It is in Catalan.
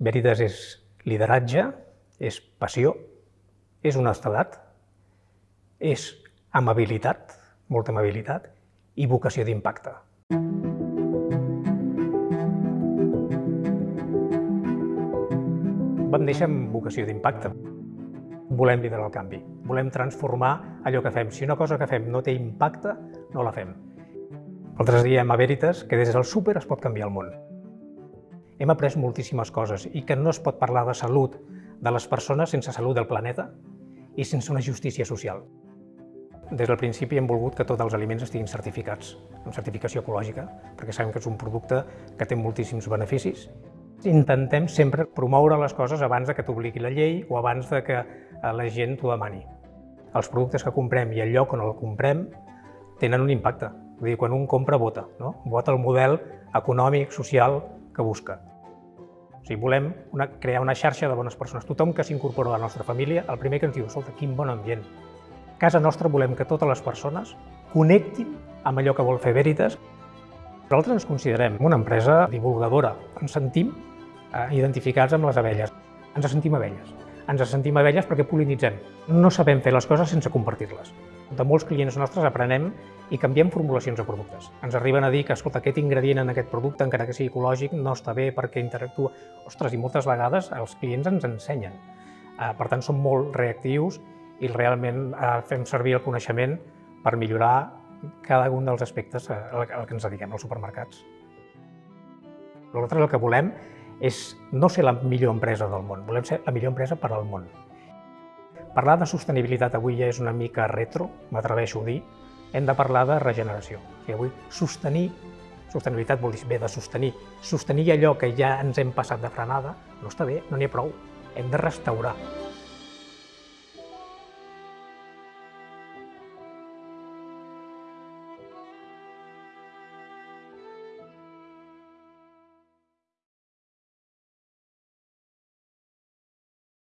Veritas és lideratge, és passió, és honestedat, és amabilitat, molta amabilitat, i vocació d'impacte. Vam néixer amb vocació d'impacte. Volem liderar el canvi, volem transformar allò que fem. Si una cosa que fem no té impacte, no la fem. Nosaltres diem a Veritas que des del súper es pot canviar el món. Hem après moltíssimes coses i que no es pot parlar de salut de les persones sense salut del planeta i sense una justícia social. Des del principi hem volgut que tots els aliments estiguin certificats, amb certificació ecològica, perquè sabem que és un producte que té moltíssims beneficis. Intentem sempre promoure les coses abans de que t'obligui la llei o abans de que eh, la gent t'ho demani. Els productes que comprem i el lloc on el comprem tenen un impacte. Vull dir, quan un compra, vota. No? Vota el model econòmic, social que busca. Sigui, volem una, crear una xarxa de bones persones. Tothom que s'incorpora a la nostra família, el primer que ens diu, escolta, quin bon ambient. A casa nostra volem que totes les persones connectin amb allò que vol fer Veritas. Nosaltres ens considerem una empresa divulgadora. Ens sentim eh, identificats amb les abelles. Ens sentim abelles. Ens sentim abelles perquè polinitzem. No sabem fer les coses sense compartir-les. De molts clients nostres aprenem i canviem formulacions de productes. Ens arriben a dir que, escolta, aquest ingredient en aquest producte, encara que sigui ecològic, no està bé perquè interactua. Ostres, i moltes vegades els clients ens ensenyen. Eh, per tant, som molt reactius i realment eh, fem servir el coneixement per millorar cada un dels aspectes al que ens dediquem als supermercats. Nosaltres el que volem és no ser la millor empresa del món, volem ser la millor empresa per al món. Parlar de sostenibilitat avui ja és una mica retro, m'atreveixo a dir, hem de parlar de regeneració. O sigui, avui sostenir, sostenibilitat vol dir bé de sostenir, sostenir allò que ja ens hem passat de frenada, no està bé, no n'hi ha prou, hem de restaurar.